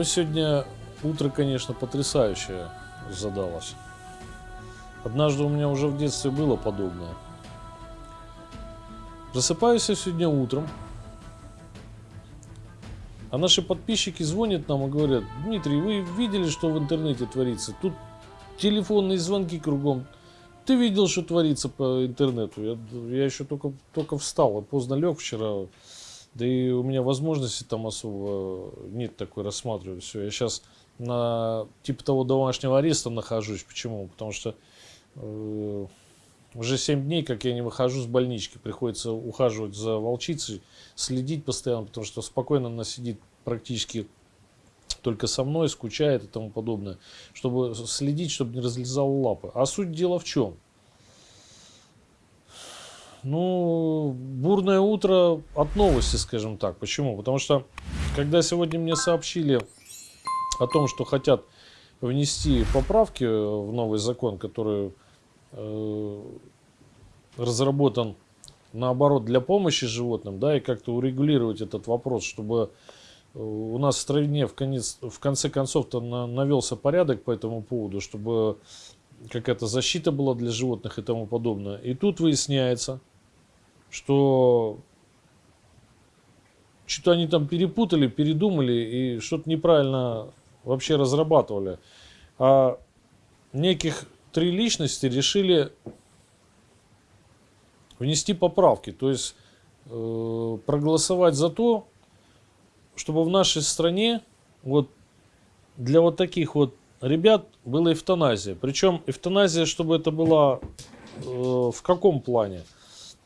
Ну, сегодня утро, конечно, потрясающее задалось. Однажды у меня уже в детстве было подобное. Просыпаюсь я сегодня утром, а наши подписчики звонят нам и говорят, Дмитрий, вы видели, что в интернете творится? Тут телефонные звонки кругом. Ты видел, что творится по интернету? Я, я еще только, только встал, а поздно лег вчера. Да и у меня возможности там особо нет такой рассматривать все. Я сейчас на типа того домашнего ареста нахожусь. Почему? Потому что э, уже 7 дней, как я не выхожу с больнички. Приходится ухаживать за волчицей, следить постоянно, потому что спокойно она сидит практически только со мной, скучает и тому подобное. Чтобы следить, чтобы не разлезал лапы. А суть дела в чем? Ну, бурное утро от новости, скажем так. Почему? Потому что, когда сегодня мне сообщили о том, что хотят внести поправки в новый закон, который э, разработан наоборот для помощи животным, да, и как-то урегулировать этот вопрос, чтобы у нас в стране в, конец, в конце концов-то на, навелся порядок по этому поводу, чтобы какая-то защита была для животных и тому подобное. И тут выясняется, что что-то они там перепутали, передумали и что-то неправильно вообще разрабатывали. А неких три личности решили внести поправки, то есть э, проголосовать за то, чтобы в нашей стране вот для вот таких вот ребят была эвтаназия. Причем эвтаназия, чтобы это была э, в каком плане?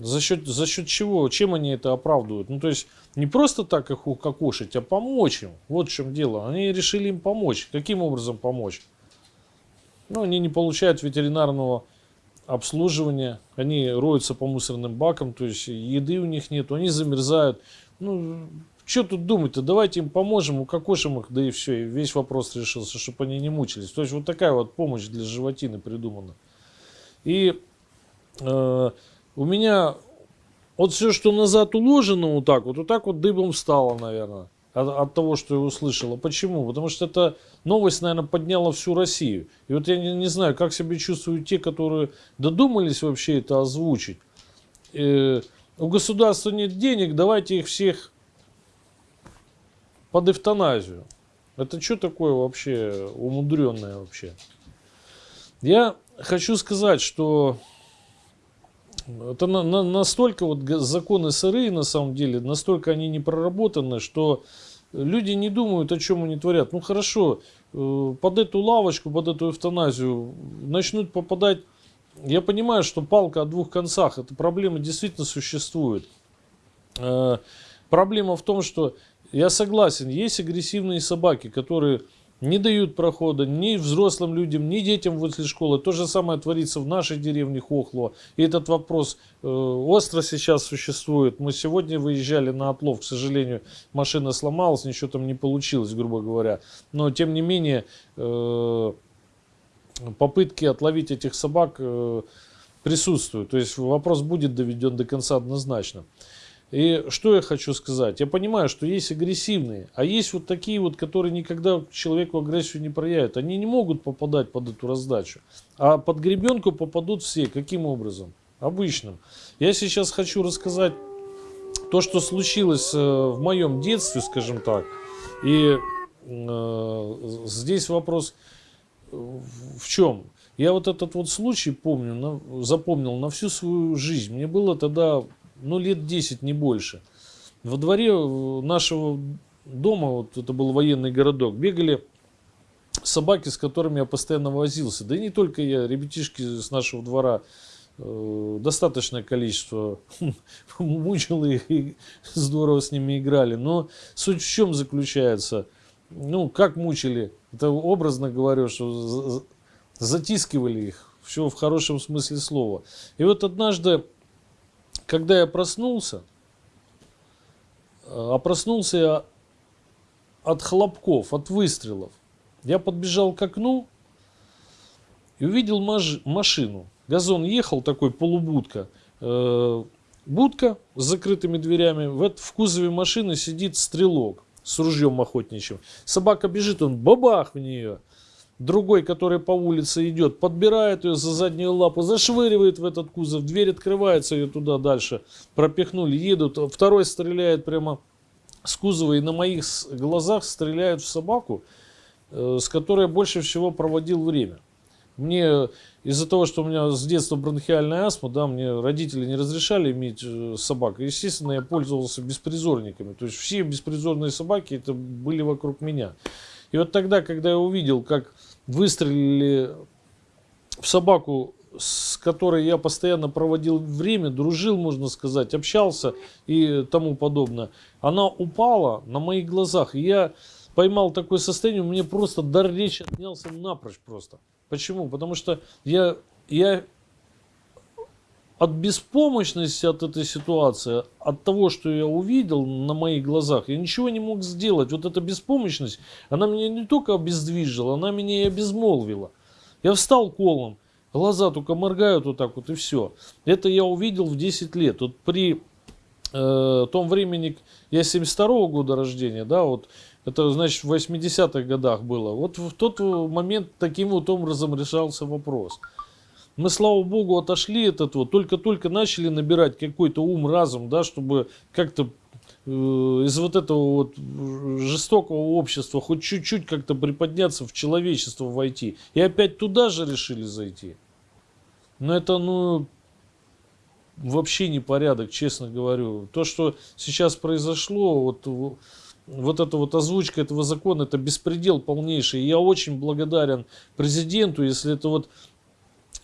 За счет, за счет чего? Чем они это оправдывают? Ну, то есть, не просто так их укокошить, а помочь им. Вот в чем дело. Они решили им помочь. Каким образом помочь? Ну, они не получают ветеринарного обслуживания. Они роются по мусорным бакам, то есть еды у них нет, они замерзают. Ну, что тут думать-то? Давайте им поможем, укокошим их, да и все. И весь вопрос решился, чтобы они не мучились. То есть, вот такая вот помощь для животины придумана. И... Э, у меня вот все, что назад уложено вот так вот, вот так вот дыбом встало, наверное, от, от того, что я услышала. Почему? Потому что эта новость, наверное, подняла всю Россию. И вот я не, не знаю, как себя чувствуют те, которые додумались вообще это озвучить. Э, у государства нет денег, давайте их всех под эвтаназию. Это что такое вообще умудренное вообще? Я хочу сказать, что это на, на, настолько вот законы сырые на самом деле, настолько они не проработаны, что люди не думают, о чем они творят. Ну хорошо, э, под эту лавочку, под эту эвтаназию начнут попадать... Я понимаю, что палка о двух концах, эта проблема действительно существует. Э, проблема в том, что я согласен, есть агрессивные собаки, которые не дают прохода ни взрослым людям, ни детям возле школы. То же самое творится в нашей деревне Хохло. И этот вопрос э, остро сейчас существует. Мы сегодня выезжали на отлов, к сожалению, машина сломалась, ничего там не получилось, грубо говоря. Но тем не менее, э, попытки отловить этих собак э, присутствуют. То есть вопрос будет доведен до конца однозначно. И что я хочу сказать? Я понимаю, что есть агрессивные, а есть вот такие вот, которые никогда человеку агрессию не проявят. Они не могут попадать под эту раздачу. А под гребенку попадут все. Каким образом? Обычным. Я сейчас хочу рассказать то, что случилось э, в моем детстве, скажем так. И э, здесь вопрос в чем? Я вот этот вот случай помню, запомнил на всю свою жизнь. Мне было тогда ну, лет 10, не больше. Во дворе нашего дома, вот это был военный городок, бегали собаки, с которыми я постоянно возился. Да и не только я, ребятишки с нашего двора, э, достаточное количество мучил их и здорово с ними играли. Но суть в чем заключается? Ну, как мучили? Это образно говорю, что затискивали их. Все в хорошем смысле слова. И вот однажды когда я проснулся, э, а проснулся я от хлопков, от выстрелов. Я подбежал к окну и увидел машину. Газон ехал, такой полубудка. Э, будка с закрытыми дверями. В, в кузове машины сидит стрелок. с ружьем охотничьим. Собака бежит, он бабах в нее. Другой, который по улице идет, подбирает ее за заднюю лапу, зашвыривает в этот кузов, дверь открывается, ее туда дальше пропихнули, едут. Второй стреляет прямо с кузова и на моих глазах стреляют в собаку, э, с которой больше всего проводил время. Мне из-за того, что у меня с детства бронхиальная астма, да, мне родители не разрешали иметь э, собак. Естественно, я пользовался беспризорниками. То есть все беспризорные собаки это были вокруг меня. И вот тогда, когда я увидел, как выстрелили в собаку, с которой я постоянно проводил время, дружил, можно сказать, общался и тому подобное, она упала на моих глазах. И я поймал такое состояние, у меня просто дар речи отнялся напрочь просто. Почему? Потому что я, я от беспомощности от этой ситуации, от того, что я увидел на моих глазах, я ничего не мог сделать. Вот эта беспомощность, она меня не только обездвижила, она меня и обезмолвила. Я встал колом, глаза только моргают вот так вот и все. Это я увидел в 10 лет. Вот при э, том времени, я 72 -го года рождения, да, вот это, значит, в 80-х годах было. Вот в тот момент таким вот образом решался вопрос. Мы, слава богу, отошли от этого, только-только начали набирать какой-то ум, разум, да, чтобы как-то э, из вот этого вот жестокого общества хоть чуть-чуть как-то приподняться в человечество войти. И опять туда же решили зайти. Но это, ну, вообще не порядок, честно говорю. То, что сейчас произошло, вот вот эта вот озвучка этого закона, это беспредел полнейший. я очень благодарен президенту, если это вот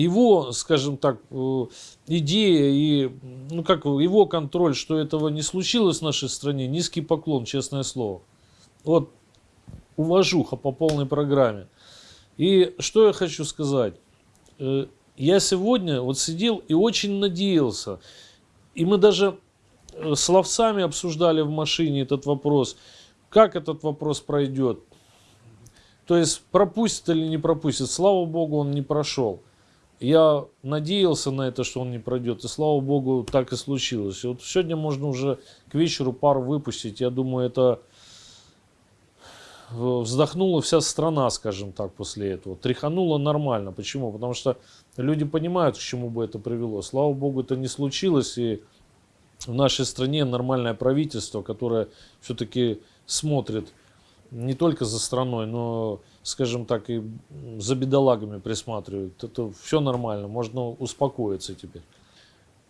его, скажем так, э, идея и, ну как, его контроль, что этого не случилось в нашей стране, низкий поклон, честное слово. Вот, уважуха по полной программе. И что я хочу сказать. Э, я сегодня вот сидел и очень надеялся, и мы даже Э, с ловцами обсуждали в машине этот вопрос, как этот вопрос пройдет. То есть пропустит или не пропустит. Слава богу, он не прошел. Я надеялся на это, что он не пройдет. И слава богу, так и случилось. И вот сегодня можно уже к вечеру пару выпустить. Я думаю, это вздохнула вся страна, скажем так, после этого. Тряханула нормально. Почему? Потому что люди понимают, к чему бы это привело. Слава богу, это не случилось. И в нашей стране нормальное правительство, которое все-таки смотрит не только за страной, но, скажем так, и за бедолагами присматривает. Это все нормально, можно успокоиться теперь.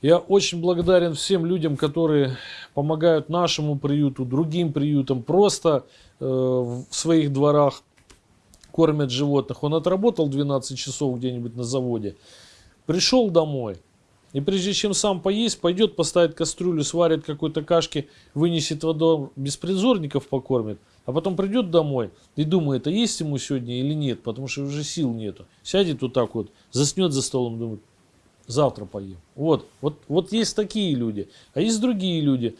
Я очень благодарен всем людям, которые помогают нашему приюту, другим приютам, просто э, в своих дворах кормят животных. Он отработал 12 часов где-нибудь на заводе, пришел домой – и прежде чем сам поесть, пойдет поставит кастрюлю, сварит какой-то кашки, вынесет водой, беспризорников покормит. А потом придет домой и думает, а есть ему сегодня или нет, потому что уже сил нету. Сядет вот так вот, заснет за столом, думает, завтра поем. Вот, вот, вот есть такие люди. А есть другие люди.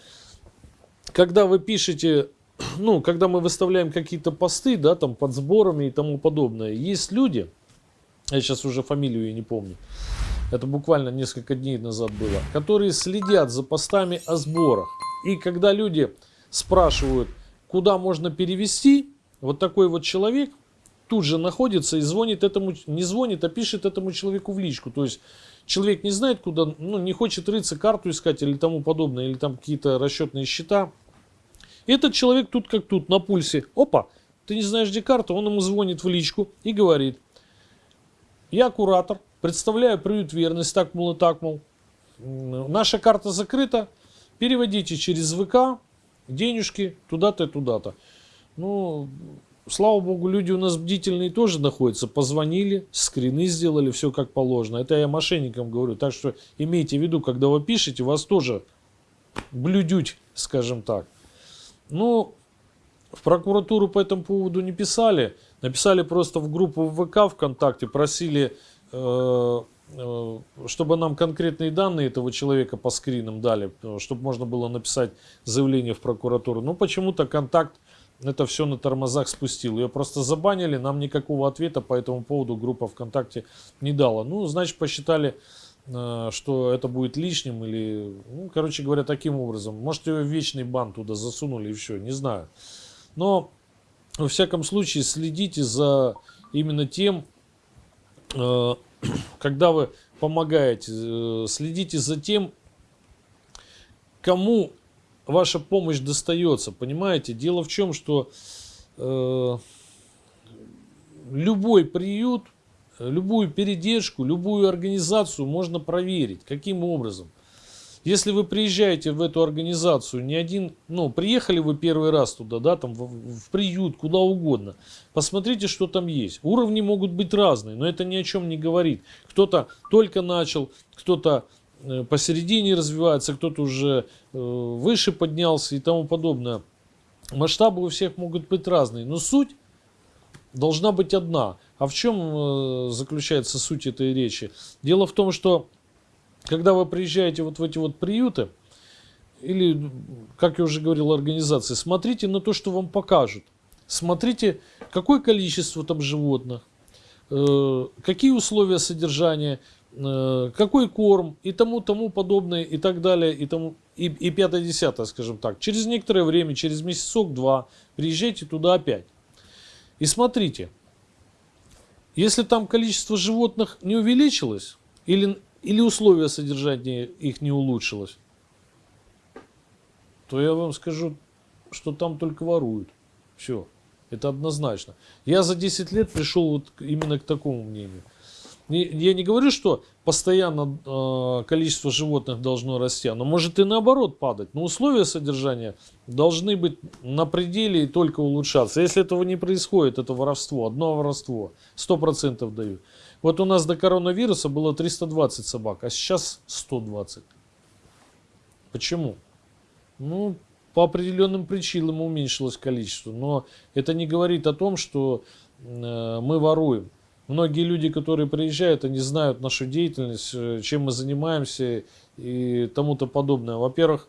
Когда вы пишете, ну, когда мы выставляем какие-то посты, да, там под сборами и тому подобное, есть люди, я сейчас уже фамилию я не помню, это буквально несколько дней назад было, которые следят за постами о сборах. И когда люди спрашивают, куда можно перевести, вот такой вот человек тут же находится и звонит этому, не звонит, а пишет этому человеку в личку. То есть человек не знает, куда, ну, не хочет рыться, карту искать или тому подобное, или там какие-то расчетные счета. Этот человек тут как тут, на пульсе. Опа, ты не знаешь, где карта, он ему звонит в личку и говорит, я куратор, Представляю приют верность, так, мол, и так, мол. Наша карта закрыта, переводите через ВК денежки туда-то и туда-то. Ну, слава богу, люди у нас бдительные тоже находятся. Позвонили, скрины сделали, все как положено. Это я мошенникам говорю. Так что имейте в виду, когда вы пишете, вас тоже блюдють, скажем так. Ну, в прокуратуру по этому поводу не писали. Написали просто в группу ВК ВКонтакте, просили чтобы нам конкретные данные этого человека по скринам дали, чтобы можно было написать заявление в прокуратуру. Но почему-то контакт это все на тормозах спустил. Ее просто забанили, нам никакого ответа по этому поводу группа ВКонтакте не дала. Ну, значит, посчитали, э, что это будет лишним или, ну, короче говоря, таким образом. Может, ее вечный бан туда засунули и все, не знаю. Но, во всяком случае, следите за именно тем, э, когда вы помогаете, э, следите за тем, кому ваша помощь достается, понимаете? Дело в чем, что э, любой приют, любую передержку, любую организацию можно проверить. Каким образом? Если вы приезжаете в эту организацию, не один, ну, приехали вы первый раз туда, да, там в, в приют, куда угодно, посмотрите, что там есть. Уровни могут быть разные, но это ни о чем не говорит. Кто-то только начал, кто-то э, посередине развивается, кто-то уже э, выше поднялся и тому подобное. Масштабы у всех могут быть разные, но суть должна быть одна. А в чем э, заключается суть этой речи? Дело в том, что когда вы приезжаете вот в эти вот приюты, или, как я уже говорил, организации, смотрите на то, что вам покажут. Смотрите, какое количество там животных, э, какие условия содержания, э, какой корм и тому, тому подобное и так далее, и, тому, и, и пятое, десятое, скажем так. Через некоторое время, через месяцок-два, приезжайте туда опять. И смотрите, если там количество животных не увеличилось, или или условия содержания их не улучшилось, то я вам скажу, что там только воруют. Все. Это однозначно. Я за 10 лет пришел вот именно к такому мнению. Я не говорю, что постоянно э, количество животных должно расти, но может и наоборот падать. Но условия содержания должны быть на пределе и только улучшаться. Если этого не происходит, это воровство, одно воровство, 100% дают. Вот у нас до коронавируса было 320 собак, а сейчас 120. Почему? Ну, по определенным причинам уменьшилось количество. Но это не говорит о том, что э, мы воруем. Многие люди, которые приезжают, они знают нашу деятельность, э, чем мы занимаемся и тому-то подобное. Во-первых,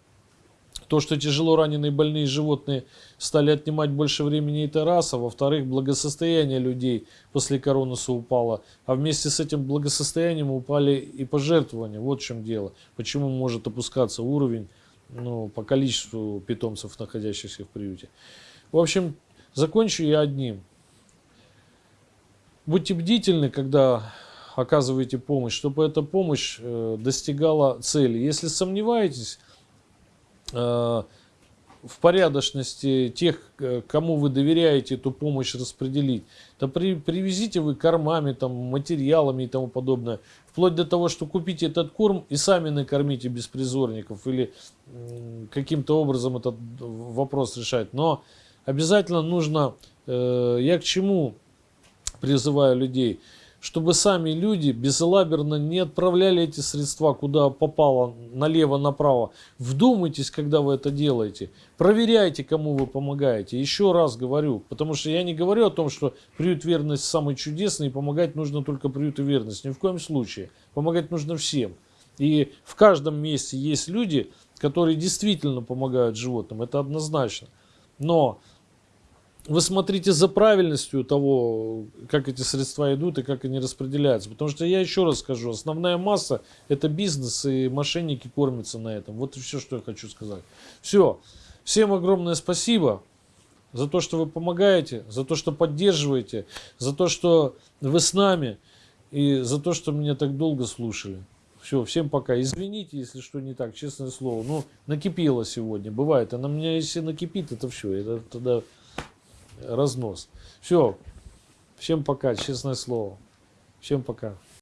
то, что тяжело раненые больные животные стали отнимать больше времени, это раз. А во-вторых, благосостояние людей после коронуса упало. А вместе с этим благосостоянием упали и пожертвования. Вот в чем дело. Почему может опускаться уровень ну, по количеству питомцев, находящихся в приюте. В общем, закончу я одним. Будьте бдительны, когда оказываете помощь, чтобы эта помощь э, достигала цели. Если сомневаетесь, в порядочности тех, э, кому вы доверяете эту помощь распределить, то при, привезите вы кормами, там, материалами и тому подобное. Вплоть до того, что купите этот корм и сами накормите беспризорников или каким-то образом этот вопрос решать. Но обязательно нужно, э, я к чему призываю людей – чтобы сами люди безалаберно не отправляли эти средства, куда попало, налево-направо. Вдумайтесь, когда вы это делаете. Проверяйте, кому вы помогаете. Еще раз говорю, потому что я не говорю о том, что приют верность самый чудесный, и помогать нужно только приюту верность. Ни в коем случае. Помогать нужно всем. И в каждом месте есть люди, которые действительно помогают животным. Это однозначно. Но вы смотрите за правильностью того, как эти средства идут и как они распределяются. Потому что я еще раз скажу, основная масса это бизнес и мошенники кормятся на этом. Вот и все, что я хочу сказать. Все. Всем огромное спасибо за то, что вы помогаете, за то, что поддерживаете, за то, что вы с нами и за то, что меня так долго слушали. Все, всем пока. Извините, если что не так, честное слово. Ну, накипело сегодня, бывает. А на меня, если накипит, это все. Это тогда разнос. Все. Всем пока, честное слово. Всем пока.